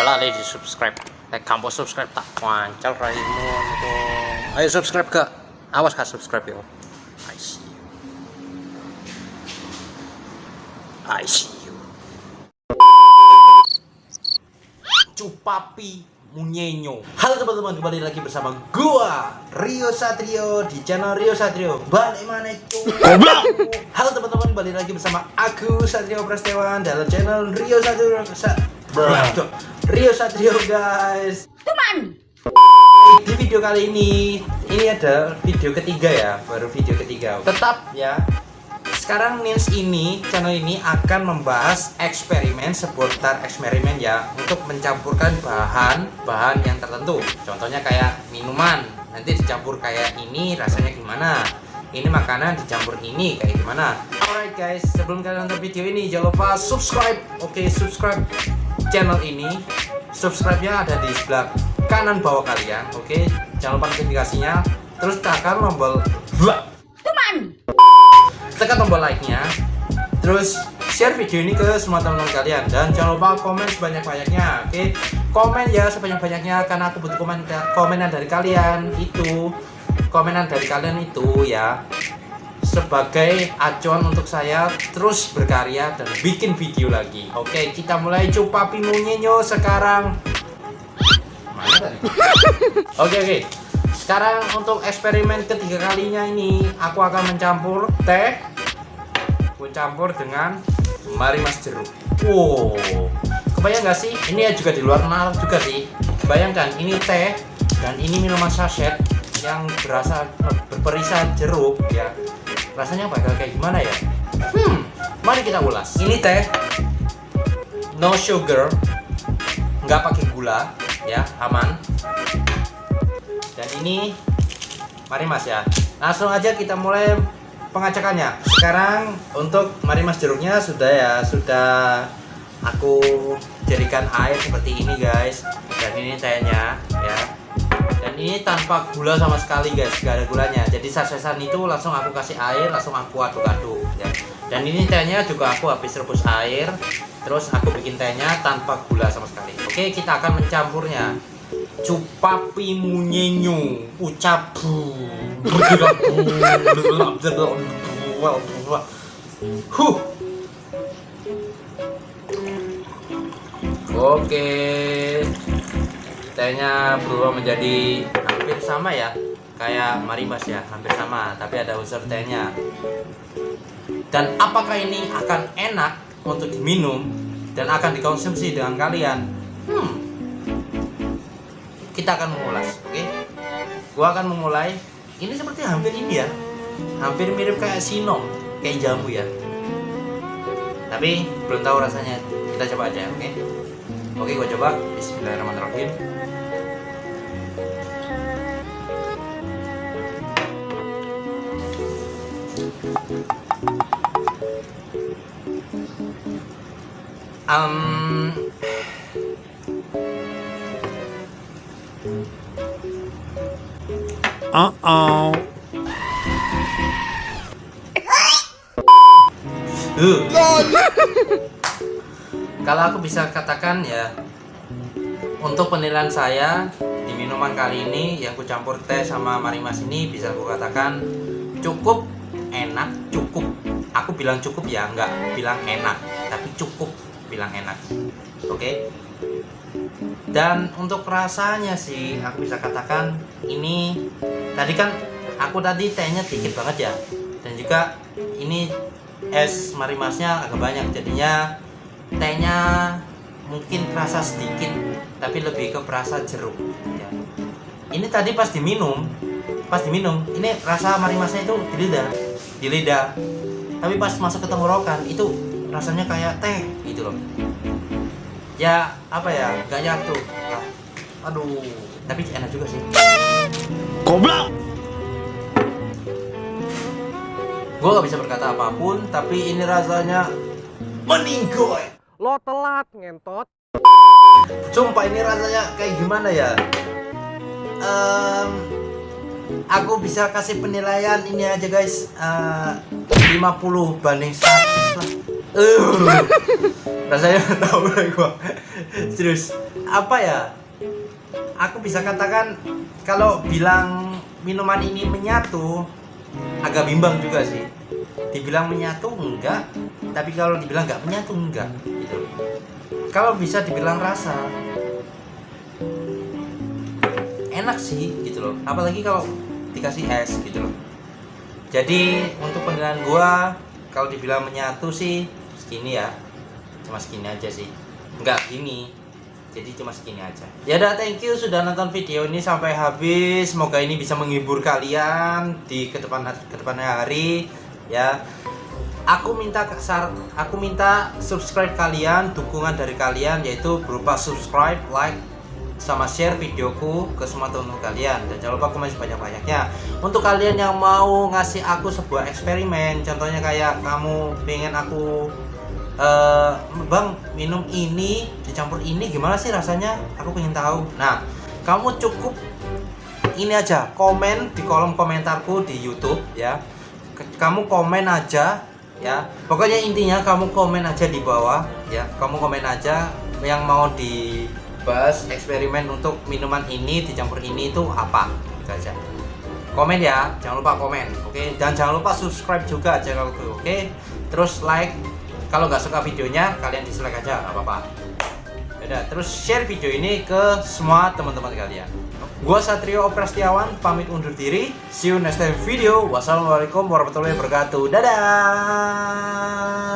Selalu di subscribe. Like kamu subscribe tak wancal raimu. Ayo subscribe ke. Awas kak subscribe yo. I see you. I see you. Cupapi Munyenyo Halo teman-teman kembali lagi bersama gua Rio Satrio di channel Rio Satrio Balik mana itu Halo teman-teman kembali lagi bersama aku Satrio Prastewan dalam channel Rio Satrio Sa Rio Satrio guys Teman. Di video kali ini Ini ada video ketiga ya Baru video ketiga Tetap ya sekarang Nins ini, channel ini akan membahas eksperimen seputar eksperimen ya untuk mencampurkan bahan-bahan yang tertentu. Contohnya kayak minuman, nanti dicampur kayak ini rasanya gimana? Ini makanan dicampur ini kayak gimana? Alright guys, sebelum kalian nonton video ini jangan lupa subscribe. Oke, subscribe channel ini. Subscribe-nya ada di sebelah kanan bawah kalian. Oke, jangan lupa notifikasinya. Terus tekan tombol Teman. tekan tombol like-nya terus share video ini ke semua teman-teman kalian dan jangan lupa komen sebanyak-banyaknya oke komen ya sebanyak-banyaknya karena aku butuh komen komenan dari kalian itu komenan dari kalian itu ya sebagai acuan untuk saya terus berkarya dan bikin video lagi. Oke kita mulai coba pimunyenyo sekarang. Oke oke. Sekarang untuk eksperimen ketiga kalinya ini aku akan mencampur teh. Aku campur dengan mari mas jeruk. Wow. Kebayang gak sih? Ini ya juga di luar nalar juga sih. Bayangkan ini teh dan ini minuman saset yang berasa berperisan jeruk ya rasanya bakal kayak gimana ya? Hmm mari kita ulas. Ini teh no sugar nggak pakai gula ya aman. Dan ini mari mas ya. Langsung aja kita mulai pengacakannya. Sekarang untuk mari mas jeruknya sudah ya sudah aku jadikan air seperti ini guys. Dan ini tehnya. ya ini tanpa gula sama sekali guys. Gak ada gulanya. Jadi sasesan itu langsung aku kasih air langsung aku aduk-aduk ya. dan ini tehnya juga aku habis rebus air terus aku bikin tehnya tanpa gula sama sekali. Oke kita akan mencampurnya. Cupapi munyenyu. Ucapu huh. Oke tehnya berubah menjadi hampir sama ya. Kayak marimas ya hampir sama tapi ada unsur tehnya dan apakah ini akan enak untuk diminum dan akan dikonsumsi dengan kalian? Hmm. Kita akan mengulas oke? Okay? gua akan memulai. Ini seperti hampir ini ya. Hampir mirip kayak sinom kayak jamu ya. Tapi belum tahu rasanya. Kita coba aja oke? okay? Oke okay, gua coba Bismillahirrahmanirrahim um. Uh. Kalau aku bisa katakan ya untuk penilaian saya di minuman kali ini yang ku campur teh sama marimas ini bisa aku katakan cukup enak, cukup. Aku bilang cukup ya, nggak bilang enak, tapi cukup bilang enak. Oke. Okay? dan untuk rasanya sih aku bisa katakan ini tadi kan aku tadi tehnya dikit banget ya dan juga ini es marimasnya agak banyak jadinya tehnya mungkin rasa sedikit tapi lebih ke perasa jeruk. Ya. ini tadi pas diminum pas diminum ini rasa marimasnya itu di lidah di lidah. Tapi pas masuk ke tenggorokan itu rasanya kayak teh gitu loh. Ya apa ya gak nyatu. Aduh tapi enak juga sih. Goblok. gue gak bisa berkata apa pun tapi ini rasanya meninggoy Lo telat ngentot. sumpah ini rasanya kayak gimana ya? Em, aku bisa kasih penilaian ini aja guys. Eh, 50 banding 100 lah. Uh, rasanya tahu lah gua. Serius. Apa ya? Aku bisa katakan kalau bilang minuman ini menyatu agak bimbang juga sih. Dibilang menyatu enggak. Tapi kalau dibilang nggak menyatu enggak gitu. Kalau bisa dibilang rasa enak sih gitu loh. Apalagi kalau dikasih es gitu loh. Jadi untuk penilaian gua kalau dibilang menyatu sih segini ya. Cuma segini aja sih. Enggak gini. Jadi cuma segini aja. Ya udah thank you sudah nonton video ini sampai habis. Semoga ini bisa menghibur kalian di ke depan ke depannya hari ya aku minta kesar aku minta subscribe kalian dukungan dari kalian yaitu berupa subscribe like sama share videoku ke semua teman-teman kalian. Dan jangan lupa komen sebanyak-banyaknya. Untuk kalian yang mau ngasih aku sebuah eksperimen contohnya kayak kamu pengen aku eh bang minum ini dicampur ini gimana sih rasanya? Aku pengen tahu. Nah kamu cukup ini aja komen di kolom komentarku di YouTube ya. Kamu komen aja ya. Pokoknya intinya kamu komen aja di bawah ya. Kamu komen aja yang mau dibahas eksperimen untuk minuman ini dicampur ini itu apa gitu aja. Komen ya jangan lupa komen oke? Dan jangan lupa subscribe juga channelku oke? Terus like kalau nggak suka videonya kalian dislike aja nggak apa-apa. Yaudah, terus share video ini ke semua teman-teman kalian gua Satrio Prastiawan pamit undur diri. See you next time video. Wassalamualaikum warahmatullahi wabarakatuh. Dadah